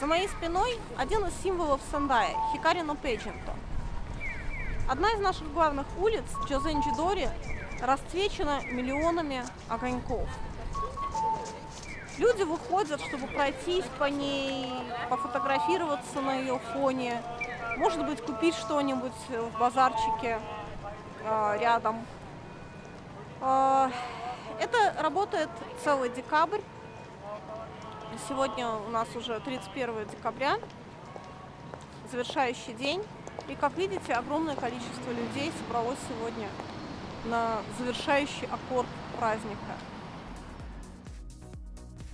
За моей спиной один из символов Сандая – Хикарино Пейджинто. Одна из наших главных улиц, Джозенджидори, расцвечена миллионами огоньков. Люди выходят, чтобы пройтись по ней, пофотографироваться на ее фоне, может быть, купить что-нибудь в базарчике э, рядом. Э, работает целый декабрь. Сегодня у нас уже 31 декабря, завершающий день. И, как видите, огромное количество людей собралось сегодня на завершающий аккорд праздника.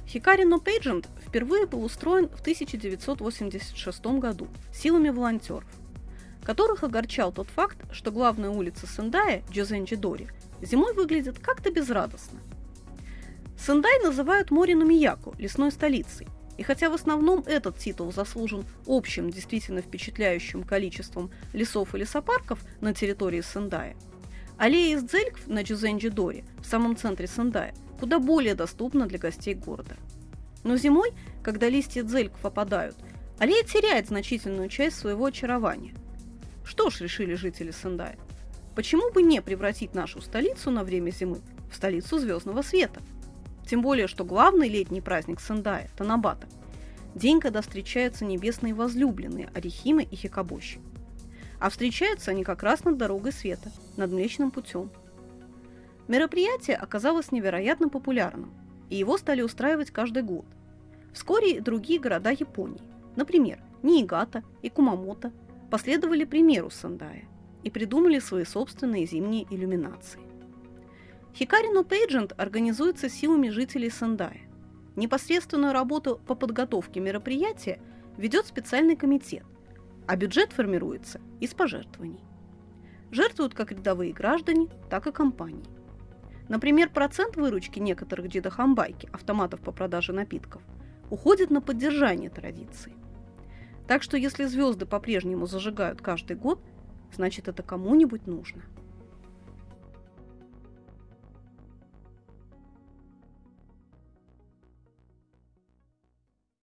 Хикари No Pageant впервые был устроен в 1986 году силами волонтеров, которых огорчал тот факт, что главная улица Сендая, Джозенджидори, зимой выглядит как-то безрадостно. Сендай называют Морину Мияку, лесной столицей, и хотя в основном этот титул заслужен общим, действительно впечатляющим количеством лесов и лесопарков на территории Сендая, аллея из Дзелькв на Джузенджидоре, в самом центре Сендая, куда более доступна для гостей города. Но зимой, когда листья дзельков опадают, аллея теряет значительную часть своего очарования. Что ж, решили жители Сендая, почему бы не превратить нашу столицу на время зимы в столицу звездного света? Тем более, что главный летний праздник Сендая – Танабата – день, когда встречаются небесные возлюбленные Арихимы и Хикабоши. А встречаются они как раз над дорогой света, над Млечным путем – Мероприятие оказалось невероятно популярным, и его стали устраивать каждый год. Вскоре и другие города Японии, например, Ниигата и Кумамото, последовали примеру Сандая и придумали свои собственные зимние иллюминации. Хикарино Пейджент организуется силами жителей Сандая. Непосредственную работу по подготовке мероприятия ведет специальный комитет, а бюджет формируется из пожертвований. Жертвуют как рядовые граждане, так и компании. Например, процент выручки некоторых джидахамбайки, автоматов по продаже напитков, уходит на поддержание традиции. Так что если звезды по-прежнему зажигают каждый год, значит это кому-нибудь нужно –